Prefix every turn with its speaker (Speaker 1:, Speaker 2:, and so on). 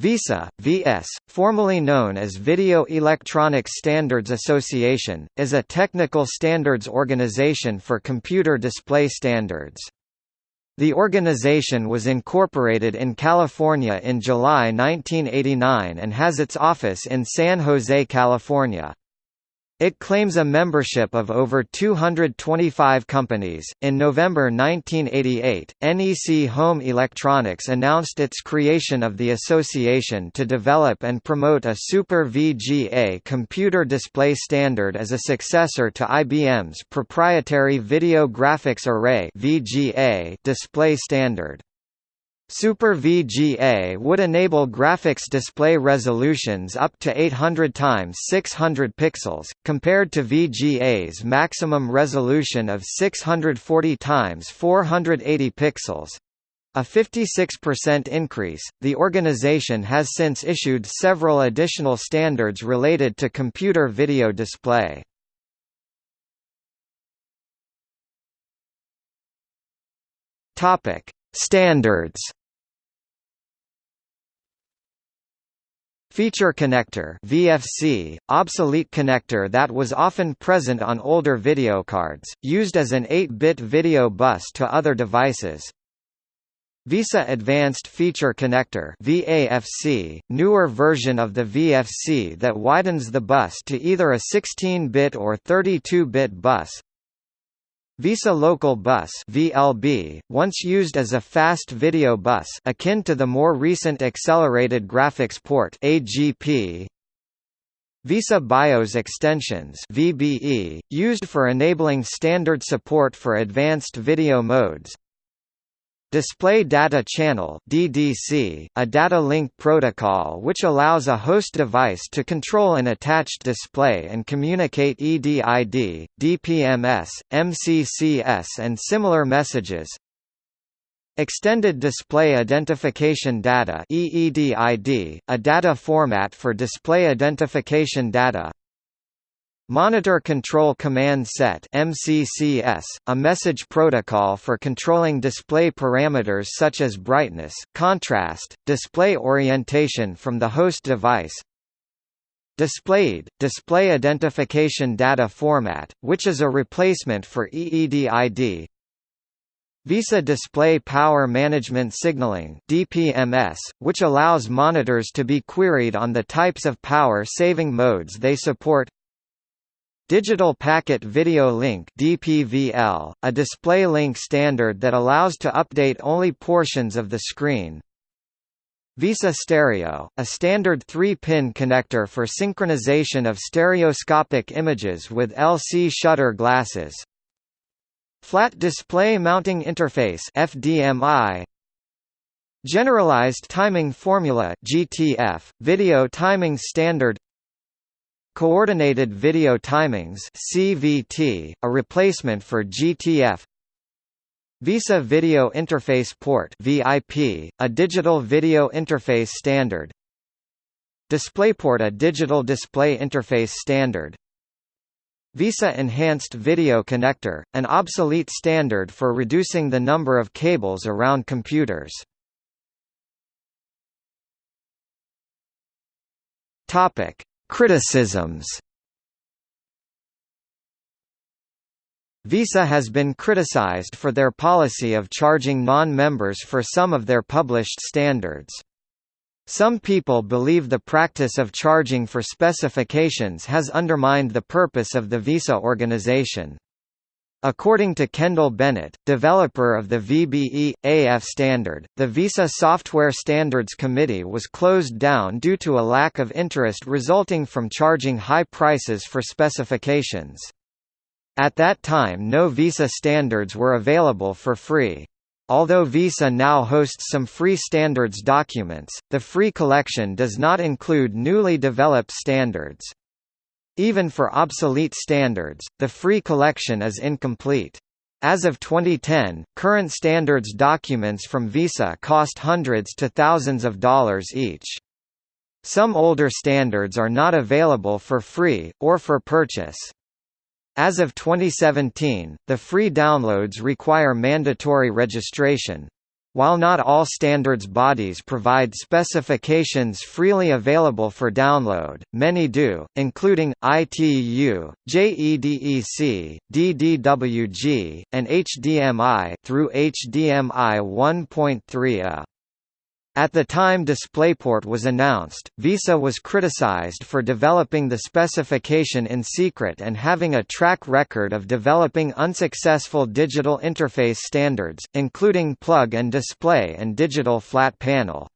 Speaker 1: VESA, VS, formerly known as Video Electronics Standards Association, is a technical standards organization for computer display standards. The organization was incorporated in California in July 1989 and has its office in San Jose, California. It claims a membership of over 225 companies. In November 1988, NEC Home Electronics announced its creation of the association to develop and promote a Super VGA computer display standard as a successor to IBM's proprietary Video Graphics Array (VGA) display standard. Super VGA would enable graphics display resolutions up to 800 times 600 pixels, compared to VGA's maximum resolution of 640 times 480 pixels. A 56% increase, the organization has since issued several additional standards related to computer video display. Topic: Standards Feature connector VFC, obsolete connector that was often present on older video cards, used as an 8-bit video bus to other devices. VESA Advanced Feature Connector VAFC, newer version of the VFC that widens the bus to either a 16-bit or 32-bit bus. VESA Local Bus (VLB), once used as a fast video bus akin to the more recent Accelerated Graphics Port (AGP). VESA BIOS Extensions (VBE), used for enabling standard support for advanced video modes. Display Data Channel DDC, a data link protocol which allows a host device to control an attached display and communicate EDID, DPMS, MCCS and similar messages. Extended Display Identification Data EEDID, a data format for display identification data. Monitor Control Command Set MCCS, a message protocol for controlling display parameters such as brightness, contrast, display orientation from the host device. DisplayID, Display Identification Data Format, which is a replacement for EEDID. VESA Display Power Management Signaling DPMS, which allows monitors to be queried on the types of power-saving modes they support Digital Packet Video Link DPVL, a display link standard that allows to update only portions of the screen. VESA Stereo, a standard 3-pin connector for synchronization of stereoscopic images with LC shutter glasses. Flat Display Mounting Interface FDMI, Generalized Timing Formula GTF, video timing standard Coordinated Video Timings CVT, a replacement for GTF VESA Video Interface Port VIP, a digital video interface standard DisplayPort a digital display interface standard VESA Enhanced Video Connector, an obsolete standard for reducing the number of cables around computers. Topic: Criticisms VESA has been criticized for their policy of charging non-members for some of their published standards. Some people believe the practice of charging for specifications has undermined the purpose of the VESA organization. According to Kendall Bennett, developer of the VBE AF standard, the VESA Software Standards Committee was closed down due to a lack of interest resulting from charging high prices for specifications. At that time no VESA standards were available for free. Although VESA now hosts some free standards documents, the free collection does not include newly developed standards. Even for obsolete standards, the free collection is incomplete. As of 2010, current standards documents from VESA cost hundreds to thousands of dollars each. Some older standards are not available for free, or for purchase. As of 2017, the free downloads require mandatory registration. While not all standards bodies provide specifications freely available for download, many do, including, ITU, JEDEC, DDWG, and HDMI through HDMI 1.3a. At the time DisplayPort was announced, VESA was criticized for developing the specification in secret and having a track record of developing unsuccessful digital interface standards, including plug and display and digital flat panel.